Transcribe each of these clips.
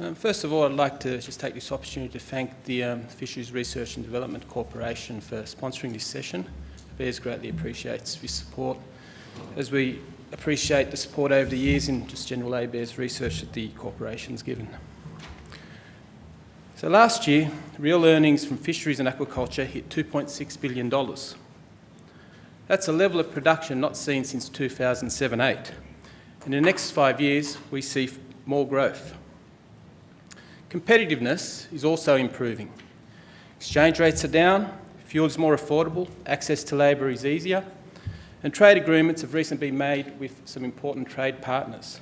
Um, first of all, I'd like to just take this opportunity to thank the um, Fisheries Research and Development Corporation for sponsoring this session. ABARES greatly appreciates this support as we appreciate the support over the years in just general ABARES research that the corporation's given. So last year, real earnings from fisheries and aquaculture hit $2.6 billion. That's a level of production not seen since 2007-8. In the next five years, we see more growth. Competitiveness is also improving. Exchange rates are down, fuel is more affordable, access to labour is easier, and trade agreements have recently been made with some important trade partners.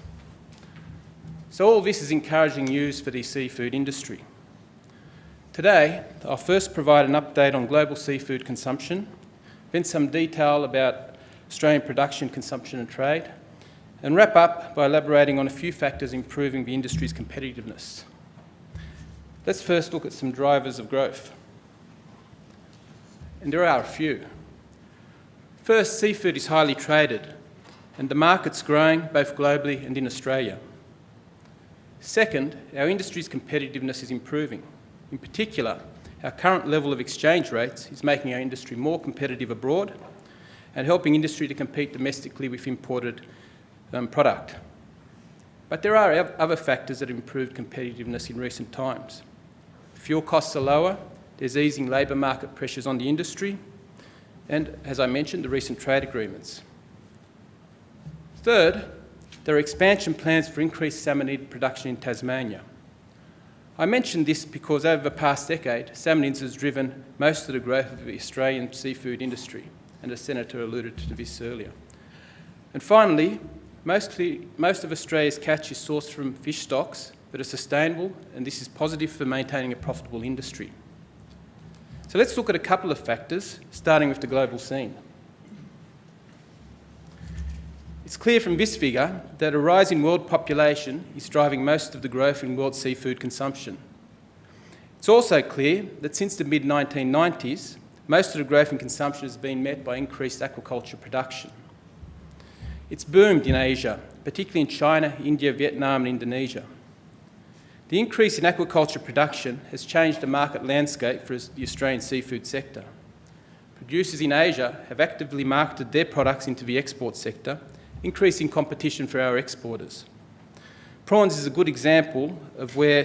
So all this is encouraging news for the seafood industry. Today, I'll first provide an update on global seafood consumption, then some detail about Australian production, consumption and trade, and wrap up by elaborating on a few factors improving the industry's competitiveness. Let's first look at some drivers of growth. And there are a few. First, seafood is highly traded, and the market's growing both globally and in Australia. Second, our industry's competitiveness is improving. In particular, our current level of exchange rates is making our industry more competitive abroad and helping industry to compete domestically with imported um, product. But there are other factors that have improved competitiveness in recent times. Fuel costs are lower, there's easing labour market pressures on the industry, and, as I mentioned, the recent trade agreements. Third, there are expansion plans for increased salmonid production in Tasmania. I mention this because over the past decade, salmonids has driven most of the growth of the Australian seafood industry, and the Senator alluded to this earlier. And finally, mostly, most of Australia's catch is sourced from fish stocks that are sustainable, and this is positive for maintaining a profitable industry. So let's look at a couple of factors, starting with the global scene. It's clear from this figure that a rise in world population is driving most of the growth in world seafood consumption. It's also clear that since the mid-1990s, most of the growth in consumption has been met by increased aquaculture production. It's boomed in Asia, particularly in China, India, Vietnam and Indonesia. The increase in aquaculture production has changed the market landscape for the Australian seafood sector. Producers in Asia have actively marketed their products into the export sector, increasing competition for our exporters. Prawns is a good example of where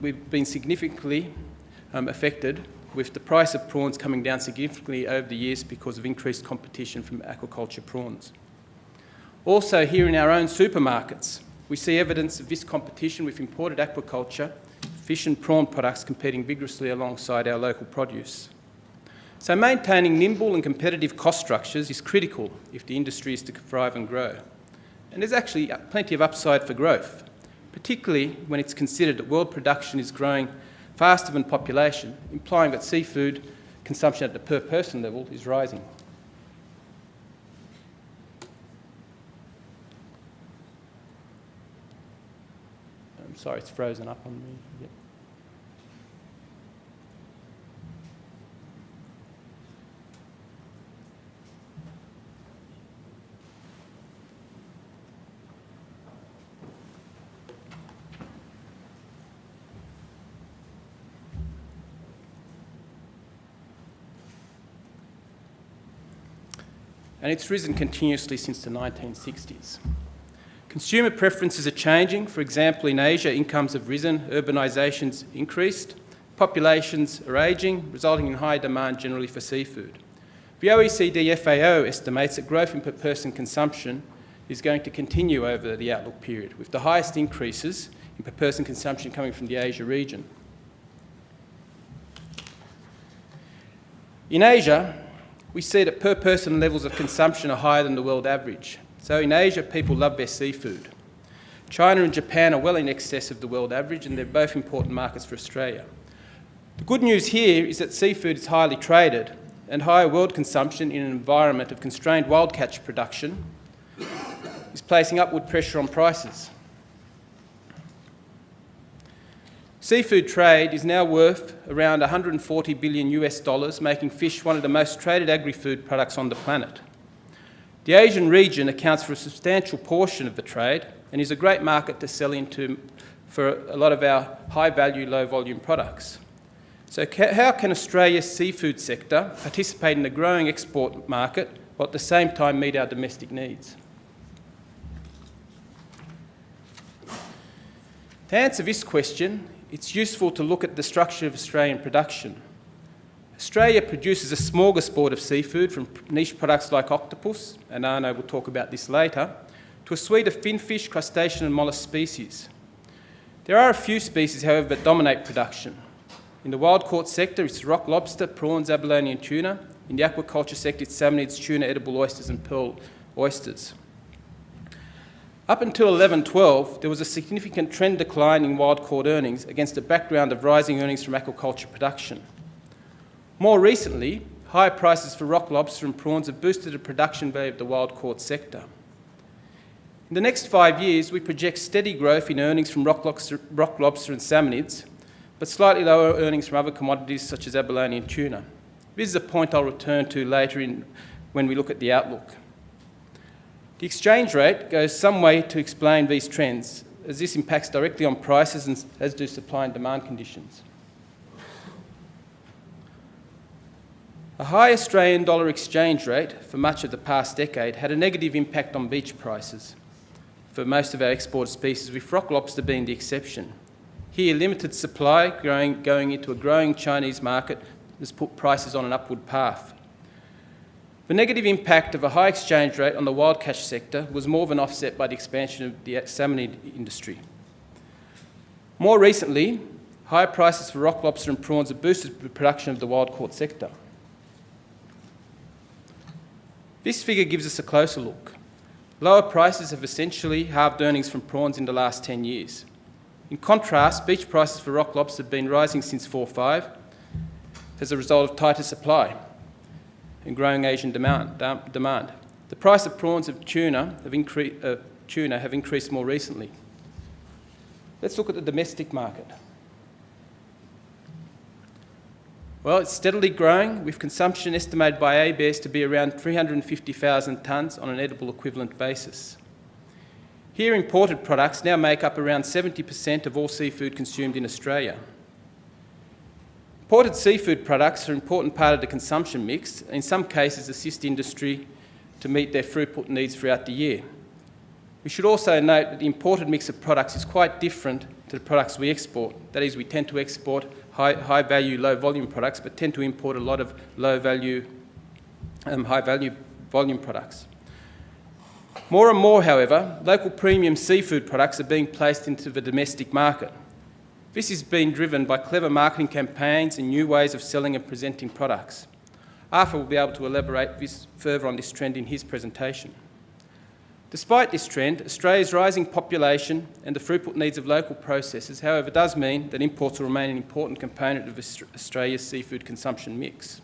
we've been significantly um, affected with the price of prawns coming down significantly over the years because of increased competition from aquaculture prawns. Also here in our own supermarkets, we see evidence of this competition with imported aquaculture, fish and prawn products competing vigorously alongside our local produce. So maintaining nimble and competitive cost structures is critical if the industry is to thrive and grow. And there's actually uh, plenty of upside for growth, particularly when it's considered that world production is growing faster than population, implying that seafood consumption at the per person level is rising. Sorry, it's frozen up on me. Yep. and it's risen continuously since the 1960s. Consumer preferences are changing. For example, in Asia, incomes have risen, urbanisation's increased, populations are ageing, resulting in high demand generally for seafood. The OECD FAO estimates that growth in per person consumption is going to continue over the outlook period, with the highest increases in per person consumption coming from the Asia region. In Asia, we see that per person levels of consumption are higher than the world average. So in Asia, people love their seafood. China and Japan are well in excess of the world average and they're both important markets for Australia. The good news here is that seafood is highly traded and higher world consumption in an environment of constrained wild catch production is placing upward pressure on prices. Seafood trade is now worth around 140 billion US dollars, making fish one of the most traded agri-food products on the planet. The Asian region accounts for a substantial portion of the trade and is a great market to sell into for a lot of our high-value, low-volume products. So how can Australia's seafood sector participate in the growing export market while at the same time meet our domestic needs? To answer this question, it's useful to look at the structure of Australian production. Australia produces a smorgasbord of seafood from niche products like octopus, and Arno will talk about this later, to a suite of finfish, crustacean and mollusk species. There are a few species, however, that dominate production. In the wild caught sector, it's rock lobster, prawns, abalone and tuna. In the aquaculture sector, it's salmonids, tuna, edible oysters and pearl oysters. Up until 1112, there was a significant trend decline in wild caught earnings against a background of rising earnings from aquaculture production. More recently, higher prices for rock lobster and prawns have boosted the production value of the wild caught sector. In the next five years, we project steady growth in earnings from rock lobster, rock lobster and salmonids, but slightly lower earnings from other commodities such as abalone and tuna. This is a point I'll return to later in, when we look at the outlook. The exchange rate goes some way to explain these trends, as this impacts directly on prices and as do supply and demand conditions. A high Australian dollar exchange rate for much of the past decade had a negative impact on beach prices for most of our exported species, with rock lobster being the exception. Here, limited supply growing, going into a growing Chinese market has put prices on an upward path. The negative impact of a high exchange rate on the wild catch sector was more than offset by the expansion of the salmonid industry. More recently, higher prices for rock lobster and prawns have boosted the production of the wild caught sector. This figure gives us a closer look. Lower prices have essentially halved earnings from prawns in the last 10 years. In contrast, beach prices for rock lobster have been rising since 4.5 as a result of tighter supply and growing Asian demand. demand. The price of prawns of tuna have, incre uh, tuna have increased more recently. Let's look at the domestic market. Well, it's steadily growing, with consumption estimated by ABARES to be around 350,000 tonnes on an edible equivalent basis. Here, imported products now make up around 70% of all seafood consumed in Australia. Imported seafood products are an important part of the consumption mix, and in some cases assist industry to meet their throughput needs throughout the year. We should also note that the imported mix of products is quite different to the products we export. That is, we tend to export high, high value, low volume products, but tend to import a lot of low value, um, high value volume products. More and more, however, local premium seafood products are being placed into the domestic market. This is being driven by clever marketing campaigns and new ways of selling and presenting products. Arthur will be able to elaborate further on this trend in his presentation. Despite this trend, Australia's rising population and the throughput needs of local processors, however, does mean that imports will remain an important component of Australia's seafood consumption mix.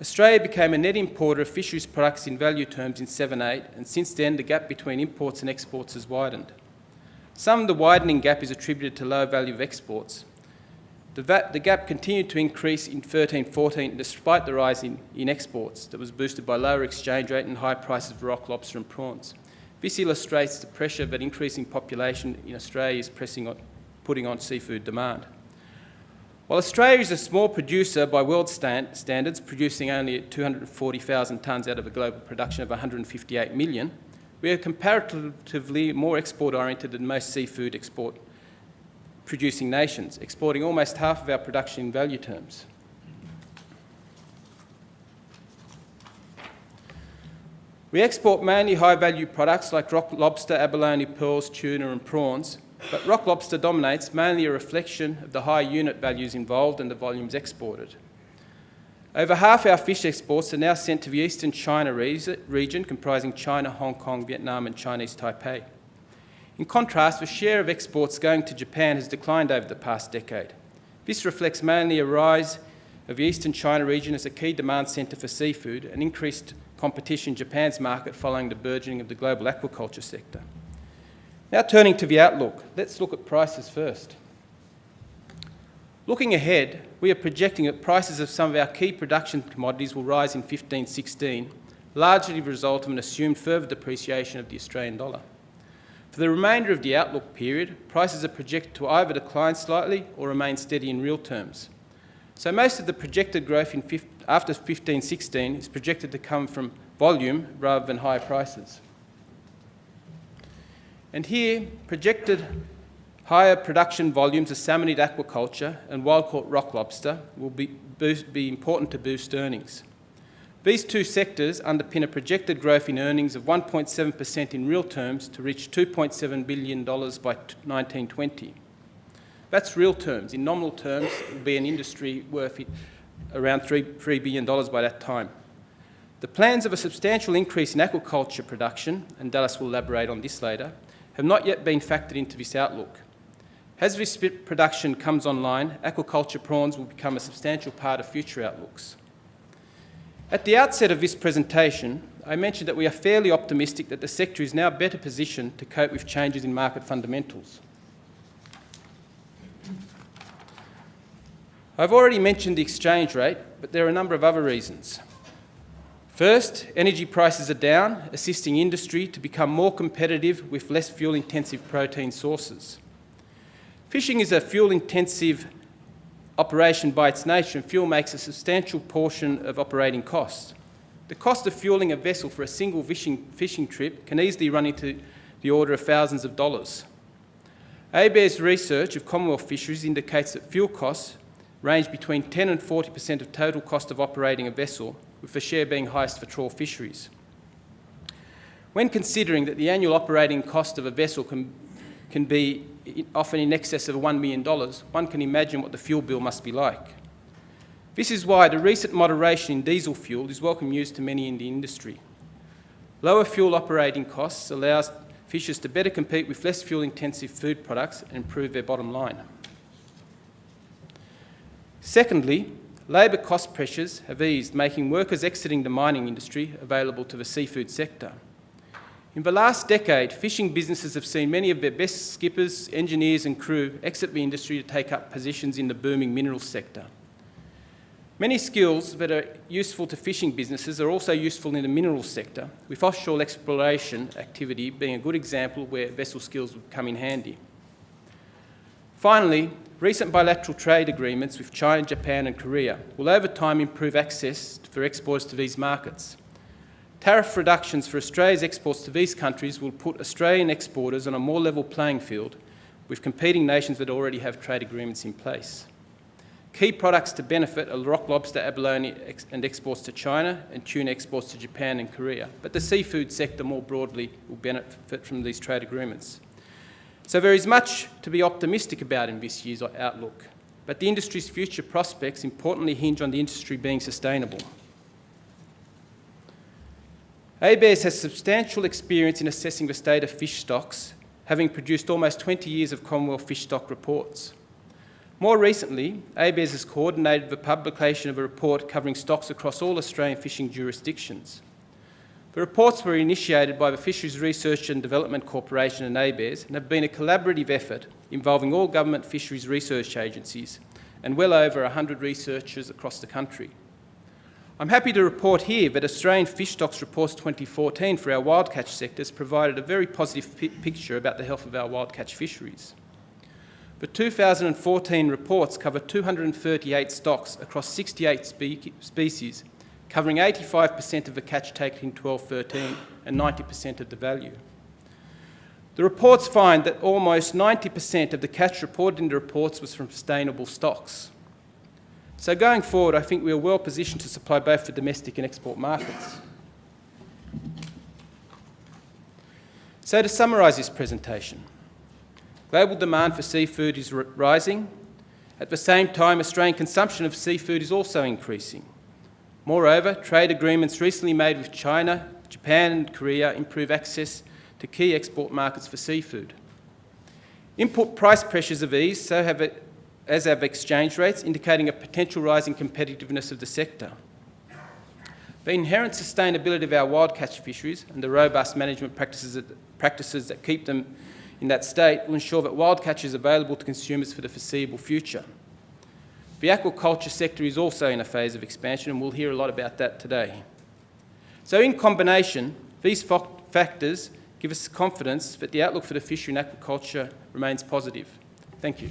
Australia became a net importer of fisheries products in value terms in 7-8, and since then the gap between imports and exports has widened. Some of the widening gap is attributed to low value of exports, the, the gap continued to increase in 13-14 despite the rise in, in exports that was boosted by lower exchange rate and high prices of rock lobster and prawns. This illustrates the pressure that increasing population in Australia is pressing on, putting on seafood demand. While Australia is a small producer by world stand, standards, producing only 240,000 tonnes out of a global production of 158 million, we are comparatively more export-oriented than most seafood export producing nations, exporting almost half of our production in value terms. We export mainly high-value products like rock lobster, abalone, pearls, tuna and prawns, but rock lobster dominates, mainly a reflection of the high unit values involved and the volumes exported. Over half our fish exports are now sent to the eastern China region, comprising China, Hong Kong, Vietnam and Chinese Taipei. In contrast, the share of exports going to Japan has declined over the past decade. This reflects mainly a rise of the eastern China region as a key demand centre for seafood and increased competition in Japan's market following the burgeoning of the global aquaculture sector. Now turning to the outlook, let's look at prices first. Looking ahead, we are projecting that prices of some of our key production commodities will rise in 15-16, largely the result of an assumed further depreciation of the Australian dollar. For the remainder of the outlook period, prices are projected to either decline slightly or remain steady in real terms. So most of the projected growth in after 1516 is projected to come from volume rather than higher prices. And here, projected higher production volumes of salmonid aquaculture and wild-caught rock lobster will be, boost, be important to boost earnings. These two sectors underpin a projected growth in earnings of 1.7% in real terms to reach $2.7 billion by 1920. That's real terms. In nominal terms, it will be an industry worth around $3, billion by that time. The plans of a substantial increase in aquaculture production, and Dallas will elaborate on this later, have not yet been factored into this outlook. As this production comes online, aquaculture prawns will become a substantial part of future outlooks. At the outset of this presentation, I mentioned that we are fairly optimistic that the sector is now better positioned to cope with changes in market fundamentals. I've already mentioned the exchange rate, but there are a number of other reasons. First, energy prices are down, assisting industry to become more competitive with less fuel-intensive protein sources. Fishing is a fuel-intensive operation by its nature, fuel makes a substantial portion of operating costs. The cost of fueling a vessel for a single fishing, fishing trip can easily run into the order of thousands of dollars. ABARES research of Commonwealth fisheries indicates that fuel costs range between 10 and 40% of total cost of operating a vessel, with the share being highest for trawl fisheries. When considering that the annual operating cost of a vessel can, can be often in excess of $1 million, one can imagine what the fuel bill must be like. This is why the recent moderation in diesel fuel is welcome news to many in the industry. Lower fuel operating costs allows fishers to better compete with less fuel-intensive food products and improve their bottom line. Secondly, labour cost pressures have eased, making workers exiting the mining industry available to the seafood sector. In the last decade, fishing businesses have seen many of their best skippers, engineers and crew exit the industry to take up positions in the booming minerals sector. Many skills that are useful to fishing businesses are also useful in the minerals sector, with offshore exploration activity being a good example where vessel skills would come in handy. Finally, recent bilateral trade agreements with China, Japan and Korea will over time improve access for exports to these markets. Tariff reductions for Australia's exports to these countries will put Australian exporters on a more level playing field with competing nations that already have trade agreements in place. Key products to benefit are rock lobster, abalone and exports to China and tuna exports to Japan and Korea. But the seafood sector more broadly will benefit from these trade agreements. So there is much to be optimistic about in this year's outlook. But the industry's future prospects importantly hinge on the industry being sustainable. ABARES has substantial experience in assessing the state of fish stocks, having produced almost 20 years of Commonwealth fish stock reports. More recently, ABARES has coordinated the publication of a report covering stocks across all Australian fishing jurisdictions. The reports were initiated by the Fisheries Research and Development Corporation and ABARES and have been a collaborative effort involving all government fisheries research agencies and well over 100 researchers across the country. I'm happy to report here that Australian Fish Stocks Reports 2014 for our wild catch sectors provided a very positive picture about the health of our wild catch fisheries. The 2014 reports cover 238 stocks across 68 spe species, covering 85% of the catch taken in 1213 and 90% of the value. The reports find that almost 90% of the catch reported in the reports was from sustainable stocks. So going forward, I think we are well positioned to supply both the domestic and export markets. So to summarise this presentation, global demand for seafood is rising. At the same time, Australian consumption of seafood is also increasing. Moreover, trade agreements recently made with China, Japan and Korea improve access to key export markets for seafood. Input price pressures have eased, so have as have exchange rates, indicating a potential rise in competitiveness of the sector. The inherent sustainability of our wild catch fisheries and the robust management practices that, practices that keep them in that state will ensure that wild catch is available to consumers for the foreseeable future. The aquaculture sector is also in a phase of expansion and we'll hear a lot about that today. So in combination, these factors give us confidence that the outlook for the fishery and aquaculture remains positive. Thank you.